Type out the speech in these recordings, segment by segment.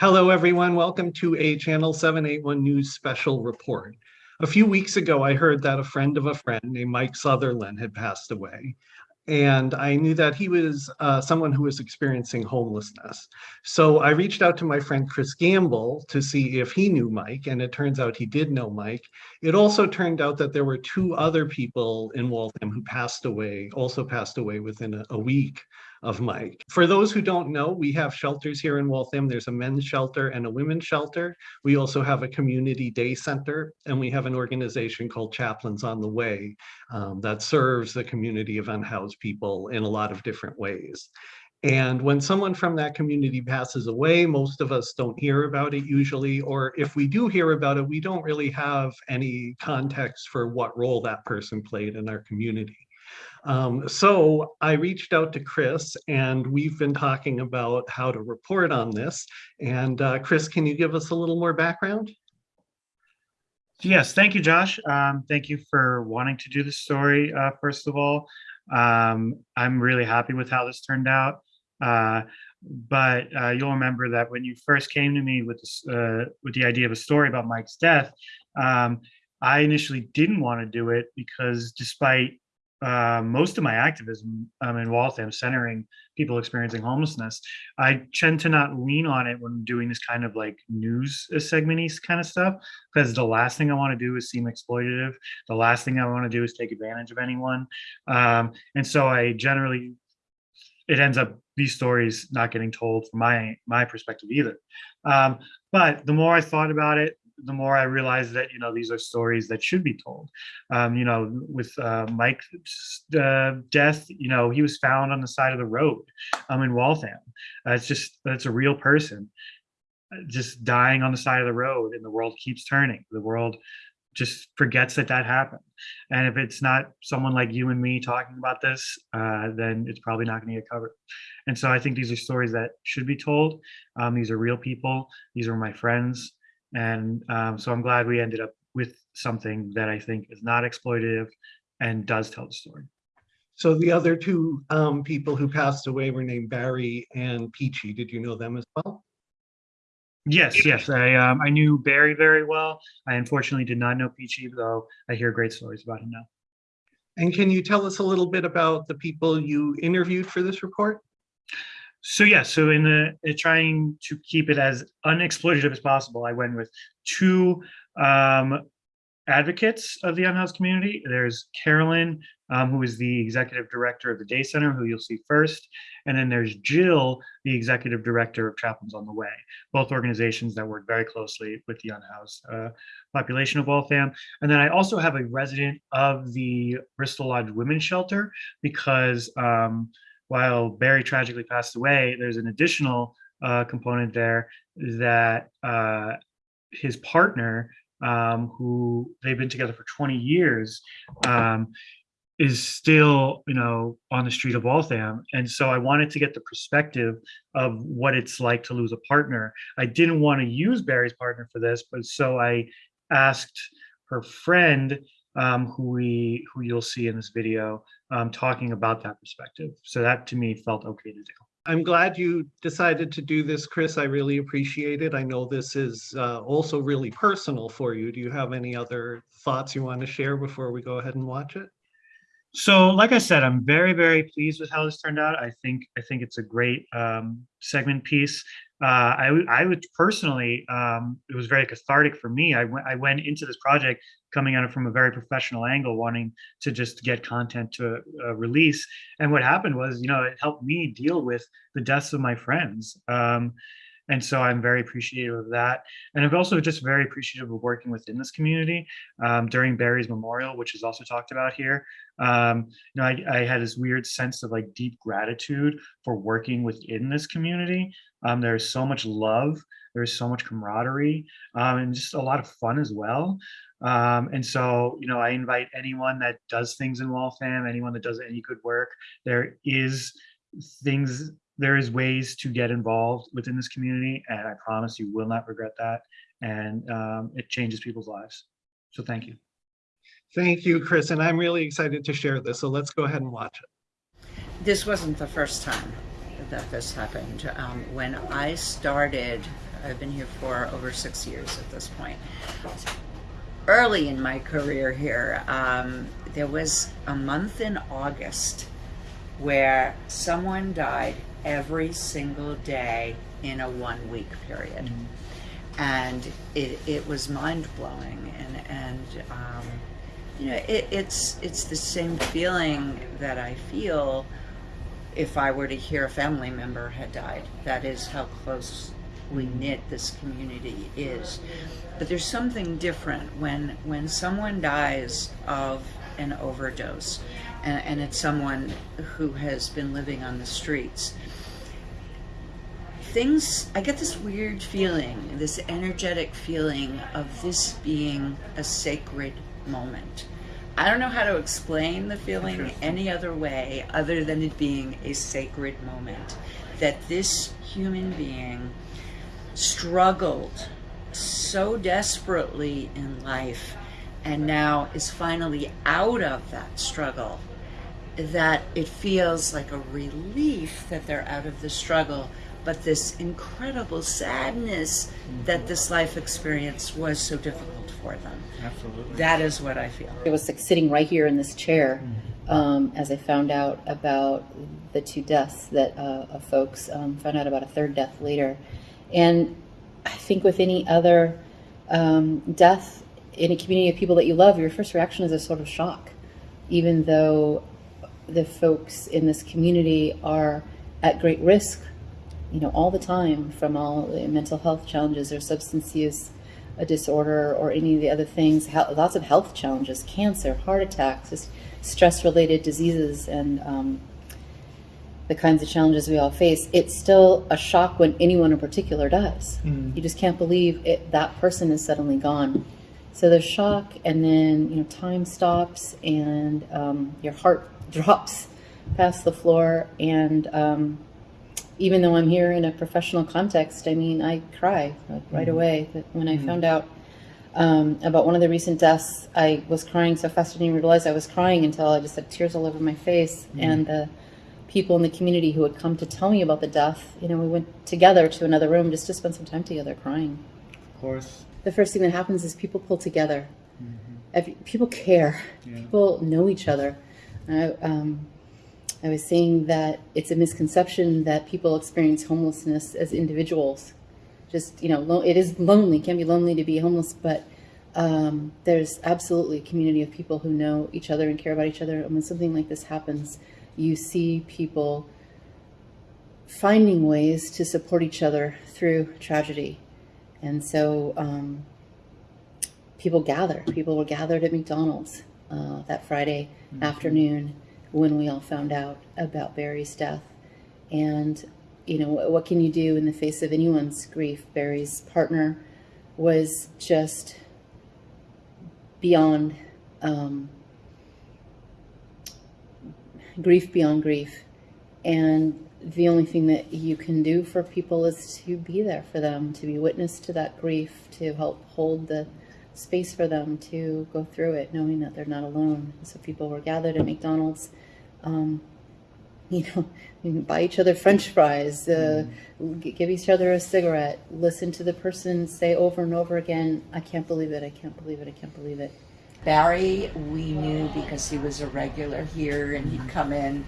Hello, everyone. Welcome to a Channel 781 News special report. A few weeks ago, I heard that a friend of a friend named Mike Sutherland had passed away. And I knew that he was uh, someone who was experiencing homelessness. So I reached out to my friend Chris Gamble to see if he knew Mike, and it turns out he did know Mike. It also turned out that there were two other people in Waltham who passed away, also passed away within a, a week of Mike. For those who don't know, we have shelters here in Waltham. There's a men's shelter and a women's shelter. We also have a community day center, and we have an organization called Chaplains on the Way um, that serves the community of unhoused people in a lot of different ways. And when someone from that community passes away, most of us don't hear about it usually, or if we do hear about it, we don't really have any context for what role that person played in our community. Um, so I reached out to Chris and we've been talking about how to report on this. And uh, Chris, can you give us a little more background? Yes, thank you, Josh. Um, thank you for wanting to do this story, uh, first of all. Um, I'm really happy with how this turned out. Uh, but uh, you'll remember that when you first came to me with this, uh, with the idea of a story about Mike's death, um, I initially didn't want to do it because despite uh, most of my activism um, in Waltham centering people experiencing homelessness, I tend to not lean on it when doing this kind of like news segmenty kind of stuff, because the last thing I want to do is seem exploitative. The last thing I want to do is take advantage of anyone. Um, and so I generally, it ends up these stories not getting told from my my perspective either. Um, but the more I thought about it, the more I realized that, you know, these are stories that should be told. Um, you know, with uh, Mike's uh, death, you know, he was found on the side of the road um, in Waltham. Uh, it's just, it's a real person uh, just dying on the side of the road and the world keeps turning. The world just forgets that that happened. And if it's not someone like you and me talking about this, uh, then it's probably not going to get covered. And so I think these are stories that should be told. Um, these are real people. These are my friends. And um, so I'm glad we ended up with something that I think is not exploitative and does tell the story. So the other two um, people who passed away were named Barry and Peachy. Did you know them as well? Yes, yes. I um, I knew Barry very well. I unfortunately did not know Peachy, though I hear great stories about him now. And can you tell us a little bit about the people you interviewed for this report? So yeah, so in the in trying to keep it as unexploitative as possible, I went with two um, advocates of the unhoused community. There's Carolyn, um, who is the executive director of the Day Center, who you'll see first. And then there's Jill, the executive director of Chaplains on the Way, both organizations that work very closely with the unhoused uh, population of Waltham. And then I also have a resident of the Bristol Lodge Women's Shelter because um, while Barry tragically passed away, there's an additional uh, component there that uh, his partner, um, who they've been together for 20 years, um, is still, you know, on the street of Waltham. And so I wanted to get the perspective of what it's like to lose a partner. I didn't want to use Barry's partner for this, but so I asked her friend um, who we who you'll see in this video um, talking about that perspective. So that to me felt okay to do. I'm glad you decided to do this, Chris. I really appreciate it. I know this is uh, also really personal for you. Do you have any other thoughts you want to share before we go ahead and watch it? So, like I said, I'm very, very pleased with how this turned out. I think I think it's a great um, segment piece. Uh, I, I would personally, um, it was very cathartic for me. I went, I went into this project coming at it from a very professional angle, wanting to just get content to uh, release. And what happened was, you know, it helped me deal with the deaths of my friends. Um, and so I'm very appreciative of that. And I'm also just very appreciative of working within this community um, during Barry's memorial, which is also talked about here. Um, you know, I, I, had this weird sense of like deep gratitude for working within this community. Um, there's so much love, there's so much camaraderie, um, and just a lot of fun as well. Um, and so, you know, I invite anyone that does things in Waltham, anyone that does any good work, there is things there is ways to get involved within this community and I promise you will not regret that. And um, it changes people's lives. So thank you. Thank you, Chris. And I'm really excited to share this. So let's go ahead and watch it. This wasn't the first time that this happened. Um, when I started I've been here for over six years at this point. Early in my career here, um, there was a month in August where someone died every single day in a one week period. And it, it was mind blowing. And, and um, you know, it, it's, it's the same feeling that I feel if I were to hear a family member had died. That is how closely knit this community is. But there's something different when when someone dies of an overdose, and, and it's someone who has been living on the streets. Things, I get this weird feeling, this energetic feeling of this being a sacred moment. I don't know how to explain the feeling any other way other than it being a sacred moment. That this human being struggled so desperately in life and now is finally out of that struggle that it feels like a relief that they're out of the struggle but this incredible sadness that this life experience was so difficult for them Absolutely. that is what i feel I was like sitting right here in this chair um, as I found out about the two deaths that uh, of folks. Um, found out about a third death later, and I think with any other um, death in a community of people that you love, your first reaction is a sort of shock, even though the folks in this community are at great risk, you know, all the time from all the mental health challenges or substance use a disorder or any of the other things, lots of health challenges, cancer, heart attacks, just stress-related diseases, and um, the kinds of challenges we all face. It's still a shock when anyone in particular dies. You just can't believe it, that person is suddenly gone. So there's shock, and then you know time stops, and um, your heart drops past the floor, and um, even though I'm here in a professional context, I mean, I cry like, right away. But when I found out um, about one of the recent deaths, I was crying so fast I didn't even realize I was crying until I just had tears all over my face. And the people in the community who had come to tell me about the death, you know, we went together to another room just to spend some time together crying. Of course. The first thing that happens is people pull together. Every, people care. People know each other. I, um, I was saying that it's a misconception that people experience homelessness as individuals. Just, you know, it is lonely, can be lonely to be homeless, but um, there's absolutely a community of people who know each other and care about each other. And when something like this happens, you see people finding ways to support each other through tragedy. And so um, people gather. People were gathered at McDonald's uh, that Friday afternoon when we all found out about Barry's death. And, you know, what, what can you do in the face of anyone's grief? Barry's partner was just beyond um, grief beyond grief. And the only thing that you can do for people is to be there for them, to be witness to that grief, to help hold the space for them to go through it, knowing that they're not alone. So people were gathered at McDonald's. Um, you know, buy each other French fries, uh, g- give each other a cigarette, listen to the person say over and over again, "I can't believe it! I can't believe it! I can't believe it." Barry, we knew because he was a regular here and he'd come in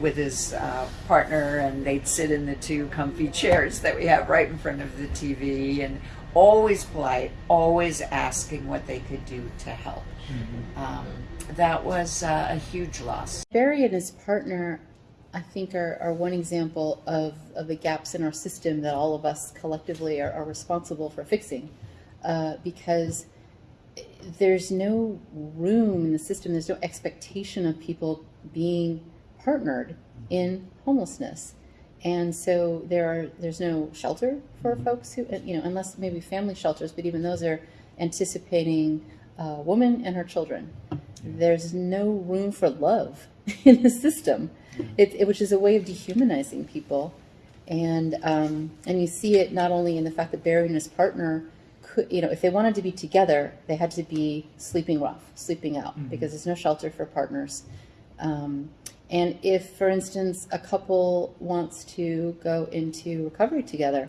with his uh, partner and they'd sit in the two comfy chairs that we have right in front of the TV and always polite, always asking what they could do to help. Um, that was uh, a huge loss. Barry and his partner, I think, are, are one example of, of the gaps in our system that all of us collectively are, are responsible for fixing. Uh, because there's no room in the system, there's no expectation of people being partnered in homelessness. And so there are there's no shelter for mm-hmm. folks who uh, you know unless maybe family shelters, but even those are anticipating a woman and her children. There's no room for love in the system, mm-hmm. it, it, which is a way of dehumanizing people. And um, and you see it not only in the fact that Barry and his partner could, you know, if they wanted to be together, they had to be sleeping rough, sleeping out, mm-hmm. because there's no shelter for partners. Um, and if, for instance, a couple wants to go into recovery together,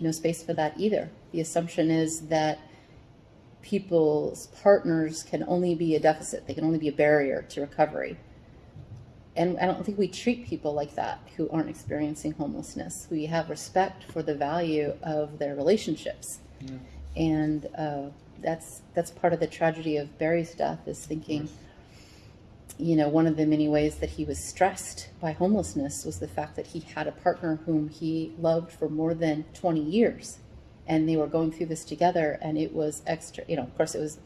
no space for that either. The assumption is that people's partners can only be a deficit, they can only be a barrier to recovery. And I don't think we treat people like that who aren't experiencing homelessness. We have respect for the value of their relationships. And uh, that's that's part of the tragedy of Barry's death is thinking, you know, one of the many ways that he was stressed by homelessness was the fact that he had a partner whom he loved for more than 20 years. And they were going through this together, and it was extra, you know, of course, it was,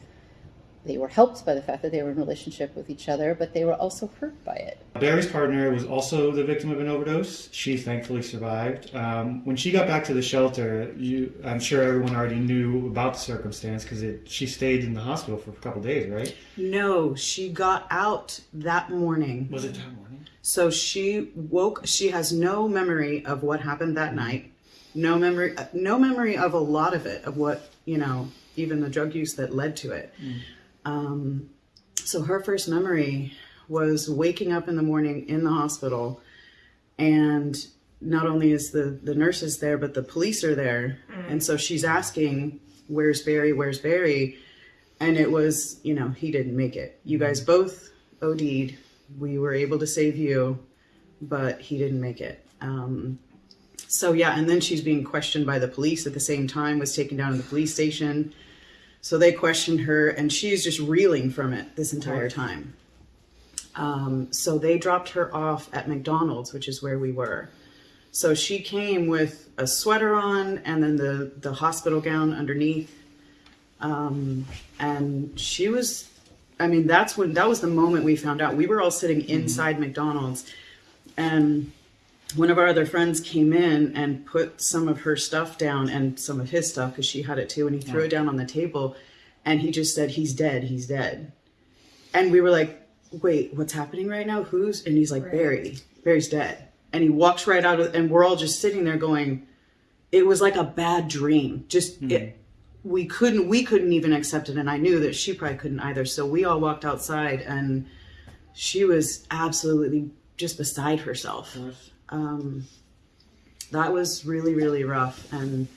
they were helped by the fact that they were in relationship with each other, but they were also hurt by it. Barry's partner was also the victim of an overdose. She thankfully survived. Um, when she got back to the shelter, you, I'm sure everyone already knew about the circumstance because she stayed in the hospital for a couple days, right? No, she got out that morning. Was it that morning? So she woke. She has no memory of what happened that mm-hmm. night. No memory. Uh, no memory of a lot of it. Of what you know, even the drug use that led to it. Mm. Um, so her first memory was waking up in the morning in the hospital, and not only is the the nurses there, but the police are there, and so she's asking, "Where's Barry? Where's Barry?" And it was, you know, he didn't make it. You guys both OD'd. We were able to save you, but he didn't make it. Um, so yeah, and then she's being questioned by the police at the same time. Was taken down to the police station. So they questioned her, and she's just reeling from it this entire time. Um, so they dropped her off at McDonald's, which is where we were. So she came with a sweater on and then the, the hospital gown underneath. Um, and she was, I mean, that's when, that was the moment we found out. We were all sitting inside McDonald's and one of our other friends came in and put some of her stuff down and some of his stuff because she had it too and he threw it down on the table and he just said he's dead he's dead. And we were like wait what's happening right now? Who's and he's like barry barry's dead. And he walks right out of and we're all just sitting there going it was like a bad dream. Just hmm. it we couldn't we couldn't even accept it and i knew that she probably couldn't either. So we all walked outside and she was absolutely just beside herself um, that was really really rough and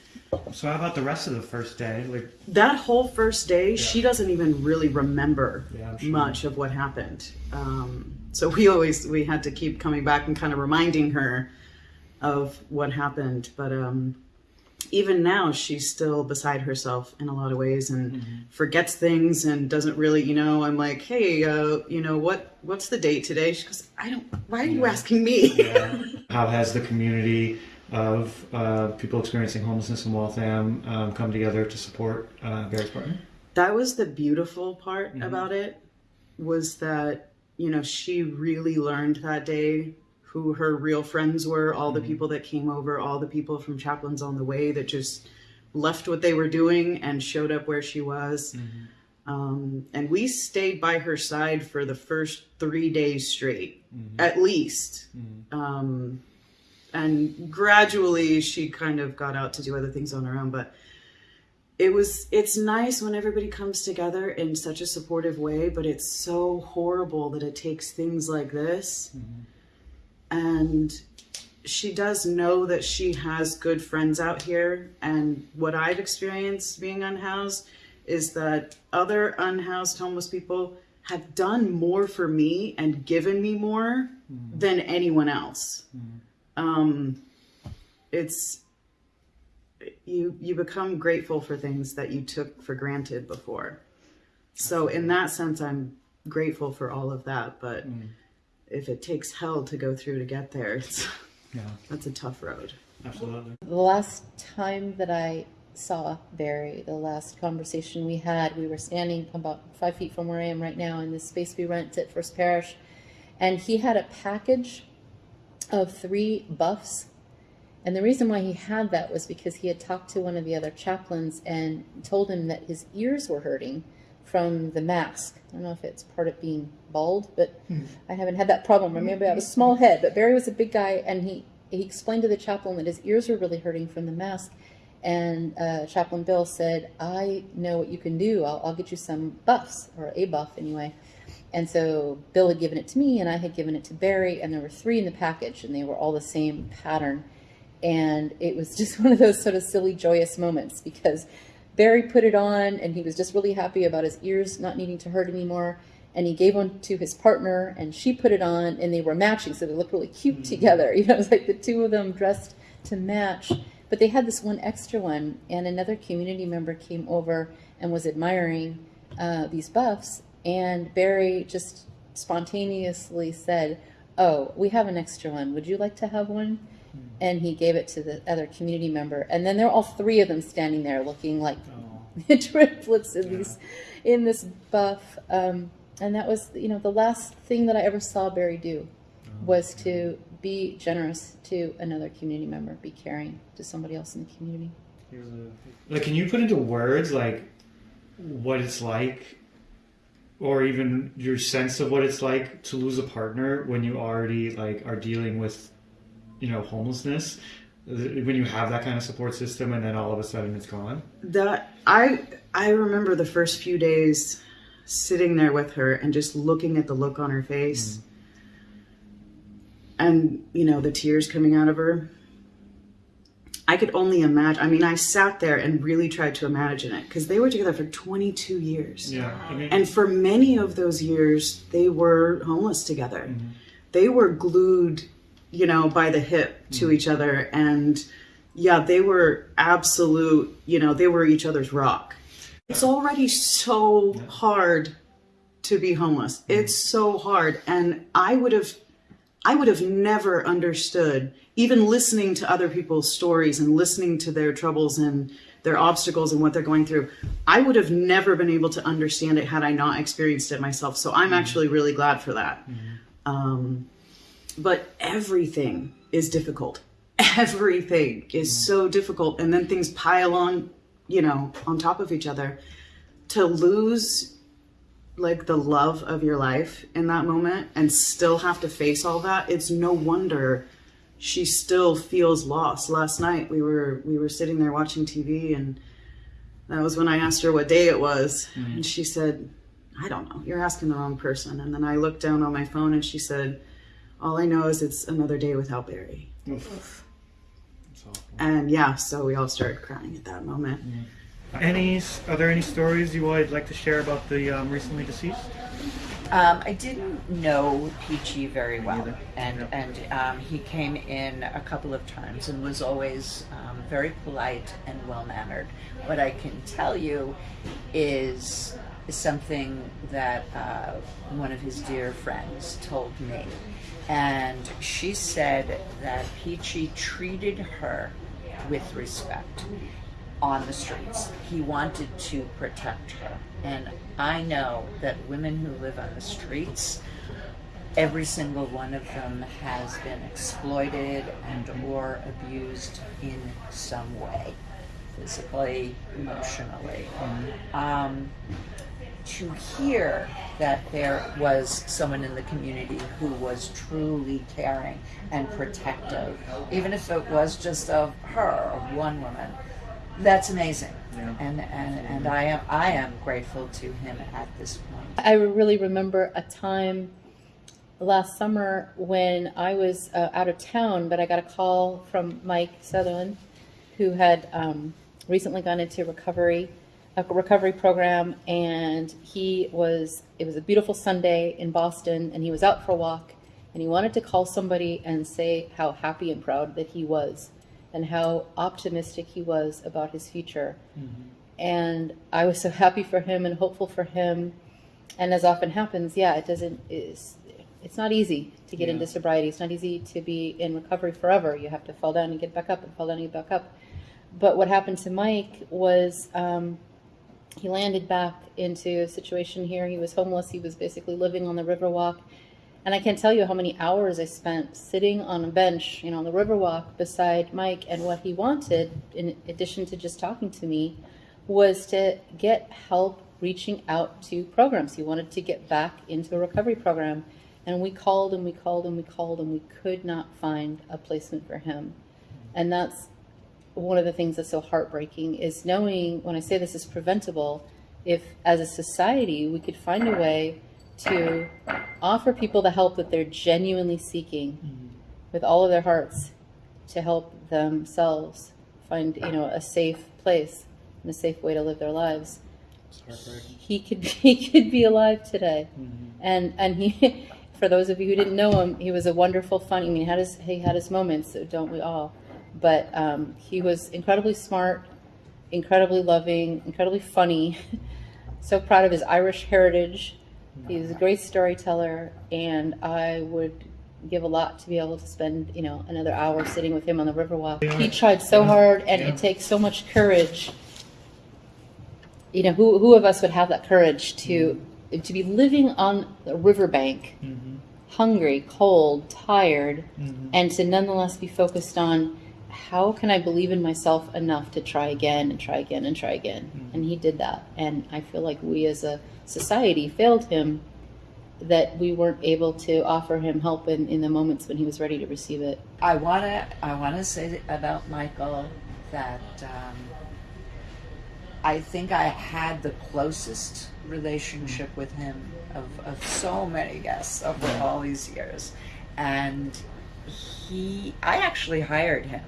So how about the rest of the first day? Like, that whole first day she doesn't even really remember Yeah, sure. much of what happened um, so we always we had to keep coming back and kind of reminding her of what happened but um, even now she's still beside herself in a lot of ways and Mm-hmm. forgets things and doesn't really you know i'm like hey uh, you know what what's the date today she goes i don't why are you asking me how has the community of uh, people experiencing homelessness in Waltham um, come together to support uh, Barry's partner? that was the beautiful part Mm-hmm. about it was that you know she really learned that day who her real friends were all Mm-hmm. the people that came over all the people from chaplains on the way that just left what they were doing and showed up where she was Mm-hmm. um, and we stayed by her side for the first three days straight Mm-hmm. at least um, and gradually she kind of got out to do other things on her own but it was it's nice when everybody comes together in such a supportive way but it's so horrible that it takes things like this and she does know that she has good friends out here. And what i've experienced being unhoused is that other unhoused homeless people have done more for me and given me more mm. than anyone else. Mm. Um it's you you become grateful for things that you took for granted before. So in that sense i'm grateful for all of that but mm. If it takes hell to go through to get there it's Yeah, that's a tough road absolutely. The last time that I saw Barry, the last conversation we had, we were standing about five feet from where I am right now in this space we rent at First Parish, and he had a package of three buffs. And the reason why he had that was because he had talked to one of the other chaplains and told him that his ears were hurting from the mask. I don't know if it's part of being bald, but I haven't had that problem. I Remember, I have a small head, but Barry was a big guy, and he he explained to the chaplain that his ears were really hurting from the mask. And uh, Chaplain Bill said, "I know what you can do. I'll, I'll get you some buffs, or a buff anyway." And so Bill had given it to me, and I had given it to Barry, and there were three in the package, and they were all the same pattern. and it was just one of those sort of silly, joyous moments because Barry put it on and he was just really happy about his ears not needing to hurt anymore. And he gave one to his partner and she put it on and they were matching. So they looked really cute together. You know, it was like the two of them dressed to match. But they had this one extra one and another community member came over and was admiring uh, these buffs. And Barry just spontaneously said, Oh, we have an extra one. Would you like to have one? And he gave it to the other community member. And then there were all three of them standing there looking like Oh, triplets in these in this buff. Um, and that was, you know, the last thing that I ever saw Barry do was to be generous to another community member, be caring to somebody else in the community. Like, can you put into words like what it's like, or even your sense of what it's like to lose a partner when you already like are dealing with, you know, homelessness? When you have that kind of support system, and then all of a sudden it's gone. that I I remember the first few days sitting there with her and just looking at the look on her face. Mm. And you know the tears coming out of her. I could only imagine I mean I sat there and really tried to imagine it because they were together for 22 years. Yeah, I mean, and for many of those years they were homeless together. Mm-hmm. They were glued you know by the hip to mm-hmm. each other. And yeah they were absolute you know they were each other's rock. It's already so hard to be homeless. Mm-hmm. It's so hard. And i would have i would have never understood even listening to other people's stories and listening to their troubles and their obstacles and what they're going through. I would have never been able to understand it had i not experienced it myself. So i'm mm-hmm. actually really glad for that. Um, but everything is difficult. Everything is so difficult and then things pile on you know on top of each other. To lose like the love of your life in that moment and still have to face all that it's no wonder she still feels lost. Last night we were we were sitting there watching tv and that was when i asked her what day it was and she said i don't know. You're asking the wrong person. And then i looked down on my phone and she said all i know is it's another day without barry oof. It's awful. and yeah so we all started crying at that moment Any are there any stories you would like to share about the um, recently deceased? Um, I didn't know Peachy very well, and Yeah. and um, he came in a couple of times and was always um, very polite and well mannered. What I can tell you is something that uh, one of his dear friends told me, and she said that Peachy treated her with respect on the streets. He wanted to protect her. And I know that women who live on the streets, every single one of them has been exploited and or abused in some way, physically, emotionally. Um, to hear that there was someone in the community who was truly caring and protective, even if it was just of her, of one woman, that's amazing. Yeah. And, and, and I am I am grateful to him at this point. I really remember a time last summer when I was uh, out of town, but I got a call from Mike Sutherland, who had um, recently gone into recovery, a recovery program, and he was. It was a beautiful Sunday in Boston, and he was out for a walk, and he wanted to call somebody and say how happy and proud that he was, and how optimistic he was about his future. And I was so happy for him and hopeful for him and as often happens, yeah, it doesn't. It's, it's not easy to get Yeah. into sobriety. It's not easy to be in recovery forever. You have to fall down and get back up, and fall down and get back up. But what happened to Mike was um, he landed back into a situation here. He was homeless. He was basically living on the Riverwalk. And I can't tell you how many hours I spent sitting on a bench, you know, on the Riverwalk beside Mike. And what he wanted, in addition to just talking to me, was to get help reaching out to programs. He wanted to get back into a recovery program. And we called and we called and we called and we could not find a placement for him. And that's one of the things that's so heartbreaking is knowing when I say this is preventable, if as a society we could find a way to offer people the help that they're genuinely seeking with all of their hearts to help themselves find, you know, a safe place and a safe way to live their lives. He could he could be alive today, Mhm. and and he, for those of you who didn't know him, he was a wonderful, funny. I mean, he had his he had his moments, so don't we all? But um, he was incredibly smart, incredibly loving, incredibly funny. so proud of his Irish heritage. He was a great storyteller, and I would give a lot to be able to spend, you know, another hour sitting with him on the Riverwalk. He tried so hard, and Yeah. it takes so much courage. You know, who who of us would have that courage to to be living on the riverbank, Mhm. hungry, cold, tired, Mhm. and to nonetheless be focused on how can I believe in myself enough to try again and try again and try again. Mhm. And he did that. And I feel like we as a society failed him that we weren't able to offer him help in, in the moments when he was ready to receive it. I wanna I wanna say about Michael that um, I think I had the closest relationship with him of, of so many guests over all these years, and he I actually hired him.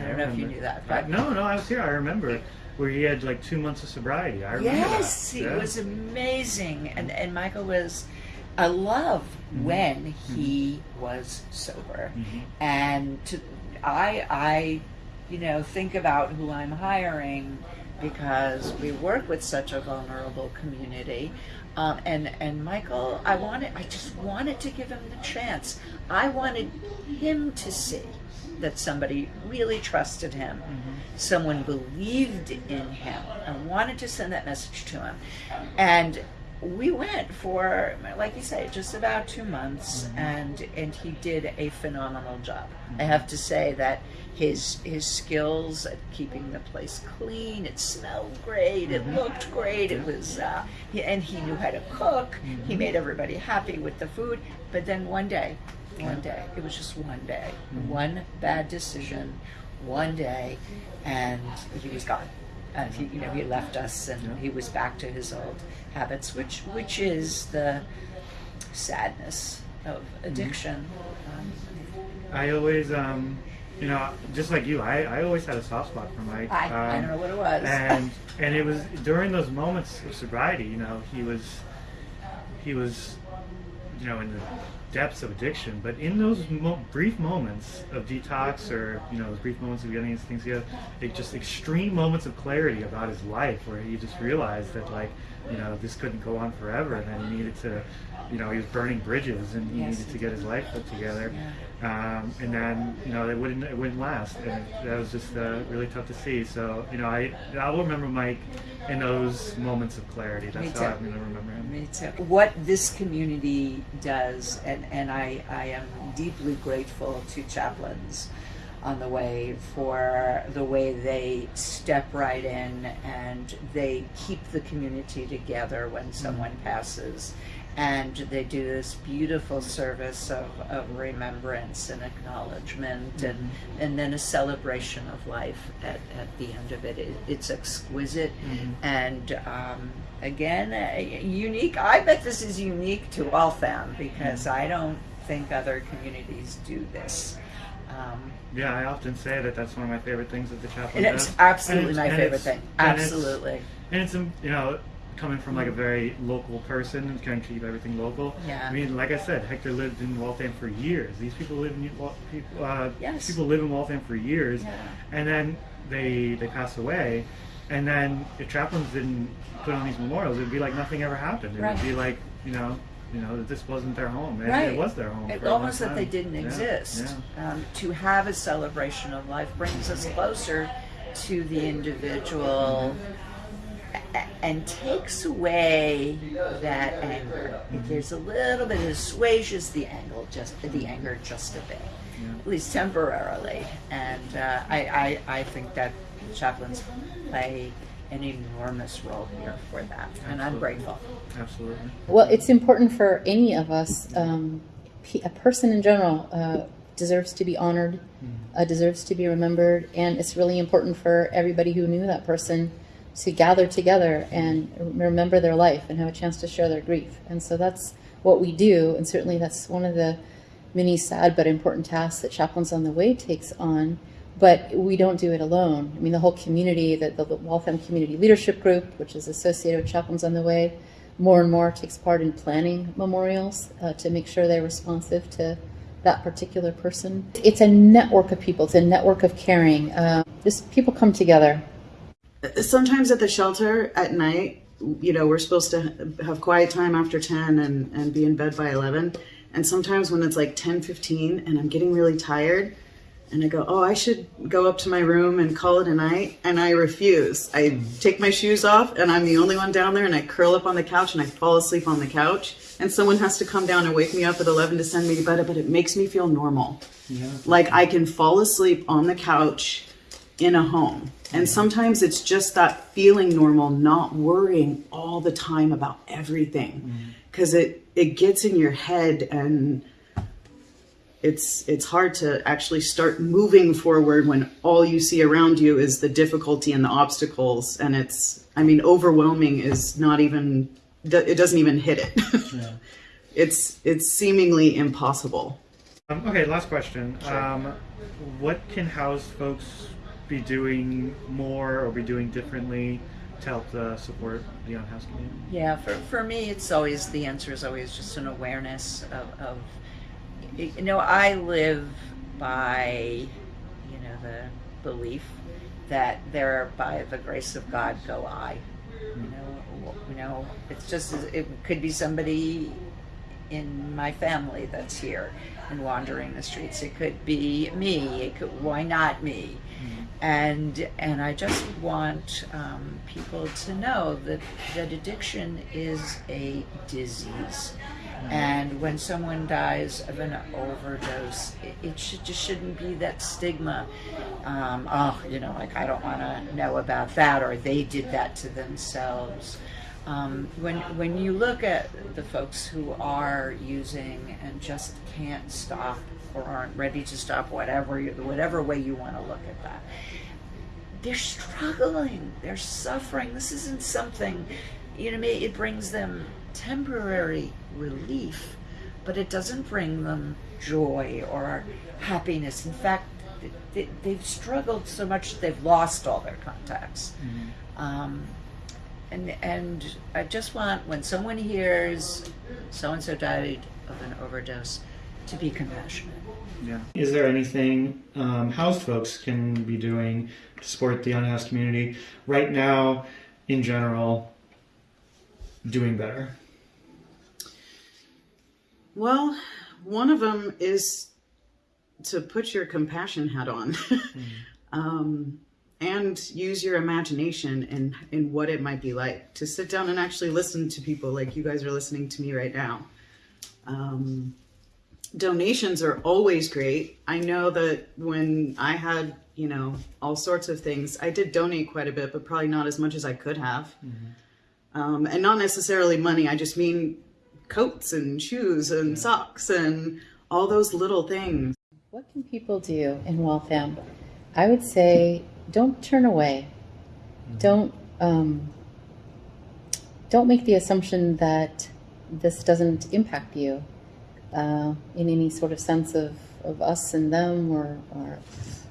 I don't know if you knew that, but no, no, I was here. I remember where he had like two months of sobriety. I remember Yes, that. it Yeah. was amazing, and and Michael was a love Mm-hmm. when he was sober, Mhm. and to I I you know think about who I'm hiring because we work with such a vulnerable community. Um, and and Michael, I wanted, I just wanted to give him the chance. I wanted him to see that somebody really trusted him, mm-hmm. someone believed in him, and wanted to send that message to him. And we went for, like you say, just about two months, mm-hmm. and and he did a phenomenal job. I mm-hmm. have to say that his his skills at keeping the place clean, it smelled great, it looked great, it was, uh, he, and he knew how to cook. He made everybody happy with the food. But then one day, one day, it was just one day, one bad decision, one day, and he was gone. And he, you know, he left us, and Yeah. he was back to his old habits, which which is the sadness of addiction. Um, I always, um, you know, just like you, I, I always had a soft spot for Mike. I, I Um, don't know what it was. and and it was during those moments of sobriety you know he was he was you know in the depths of addiction but in those mo- brief moments of detox or you know those brief moments of getting his things together it just extreme moments of clarity about his life where he just realized that like you know this couldn't go on forever and then he needed to you know he was burning bridges and he Yes, needed to get his life put together Yeah. Um, and then you know it wouldn't it wouldn't last, and that was just uh, really tough to see. So you know I I'll remember Mike in those moments of clarity. That's Me how too. I'm gonna remember him. Me too. What this community does, and, and I, I am deeply grateful to chaplains on the way for the way they step right in and they keep the community together when someone passes. And they do this beautiful service of, of remembrance and acknowledgement and, and then a celebration of life at, at the end of it. it it's exquisite and um, again, uh, unique. I bet this is unique to Waltham because I don't think other communities do this. Um, Yeah, I often say that that's one of my favorite things that the chaplain and does. it's absolutely And my favorite it's- thing. and it's- Absolutely. And it's you know coming from like a very local person and trying to keep everything local. Yeah. I mean, like I said, Hector lived in Waltham for years. These people live in people, uh, Yes. people live in Waltham for years, Yeah. and then they they pass away, and then if chaplains didn't put on these memorials, it'd be like nothing ever happened. It Right. would be like you know you know that this wasn't their home. And Right. It was their home. It- for a long almost that they didn't Yeah, exist. yeah. Um, to have a celebration of life brings us closer to the individual a- and takes away that anger. If there's a little bit, it assuages the anger just the anger just a bit, at least temporarily. And uh, I, I I think that chaplains play an enormous role here for that, and I'm grateful. Absolutely. Well, it's important for any of us. Um, a person in general uh, deserves to be honored, uh, deserves to be remembered, and it's really important for everybody who knew that person to gather together and remember their life and have a chance to share their grief. And so that's what we do, and certainly that's one of the many sad but important tasks that Chaplains on the Way takes on, but we don't do it alone. I mean, the whole community, the, the Waltham Community Leadership Group, which is associated with Chaplains on the Way, more and more takes part in planning memorials uh, to make sure they're responsive to that particular person. It's a network of people. It's a network of caring. Uh, just people come together. Sometimes at the shelter at night you know we're supposed to have quiet time after 10 and, and be in bed by 11 and sometimes when it's like 10 15 and i'm getting really tired and i go oh i should go up to my room and call it a night and i refuse. I take my shoes off and i'm the only one down there and i curl up on the couch and i fall asleep on the couch. And someone has to come down and wake me up at 11 to send me to bed but it makes me feel normal. Yeah. like I can fall asleep on the couch in a home. And sometimes it's just that feeling normal, not worrying all the time about everything. Cause it, it gets in your head and it's it's hard to actually start moving forward when all you see around you is the difficulty and the obstacles and it's I mean overwhelming is not even it doesn't even hit it. Yeah. it's it's seemingly impossible. Um, okay, last question. Um, what can house folks be doing more or be doing differently to help uh, support the on-house community? Yeah, for, for me, it's always, the answer is always just an awareness of, of, you know, I live by, you know, the belief that there, by the grace of God, go I. You know, you know, it's just, it could be somebody in my family that's here and wandering the streets. It could be me. It could, why not me? And and I just want um, people to know that that addiction is a disease, and when someone dies of an overdose, it, it should just shouldn't be that stigma. Um, oh, you know, like I don't want to know about that, or they did that to themselves. Um, when when you look at the folks who are using and just can't stop or aren't ready to stop, whatever you, whatever way you want to look at that, they're struggling, they're suffering. This isn't something, you know, it brings them temporary relief, but it doesn't bring them joy or happiness. In fact, they, they've struggled so much that they've lost all their contacts. Um, and and I just want when someone hears so and so died of an overdose to be compassionate. Yeah. Is there anything um, housed folks can be doing to support the unhoused community right now, in general, doing better? Well, one of them is to put your compassion hat on um, and use your imagination in, in what it might be like to sit down and actually listen to people like you guys are listening to me right now. Um, donations are always great. I know that when I had, you know, all sorts of things, I did donate quite a bit, but probably not as much as I could have. Um, and not necessarily money, I just mean coats and shoes and socks and all those little things. What can people do in Waltham? I would say don't turn away. Don't um, don't make the assumption that this doesn't impact you uh, in any sort of sense of, of us and them or, or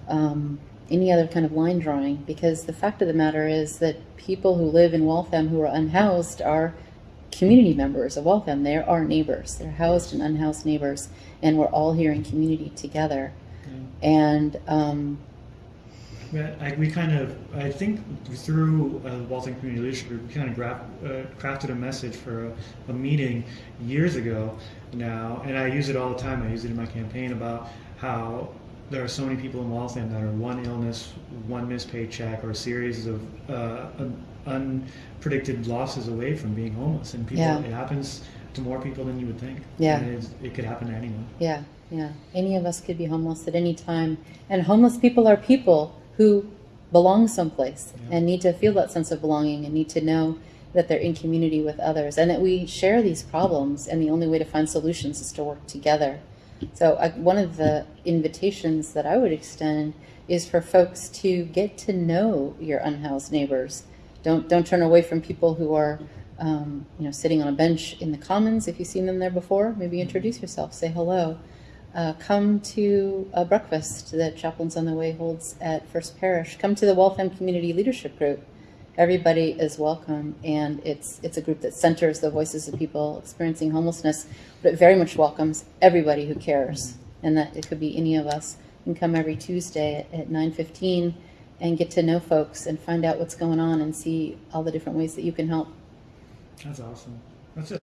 um, any other kind of line drawing. Because the fact of the matter is that people who live in Waltham who are unhoused are community members of Waltham. They're our neighbors. They're housed and unhoused neighbors, and we're all here in community together. And um, I, we kind of, I think through uh, the Waltham Community Leadership Group, we kind of uh, crafted a message for a, a meeting years ago now, and I use it all the time. I use it in my campaign about how there are so many people in Waltham that are one illness, one missed paycheck, or a series of uh, un- unpredicted losses away from being homeless. And people, Yeah. it happens to more people than you would think. Yeah. It could happen to anyone. Yeah, yeah. Any of us could be homeless at any time. And homeless people are people who belong someplace Yeah. and need to feel that sense of belonging and need to know that they're in community with others and that we share these problems and the only way to find solutions is to work together. So I, one of the invitations that I would extend is for folks to get to know your unhoused neighbors. Don't don't turn away from people who are um, you know sitting on a bench in the commons if you've seen them there before. Maybe introduce yourself, say hello. Uh, come to a breakfast that Chaplains on the Way holds at First Parish. Come to the Waltham Community Leadership Group. Everybody is welcome, and it's it's a group that centers the voices of people experiencing homelessness, but it very much welcomes everybody who cares, and that it could be any of us. Can come every Tuesday at, at 9:15 and get to know folks and find out what's going on and see all the different ways that you can help. That's awesome. That's it.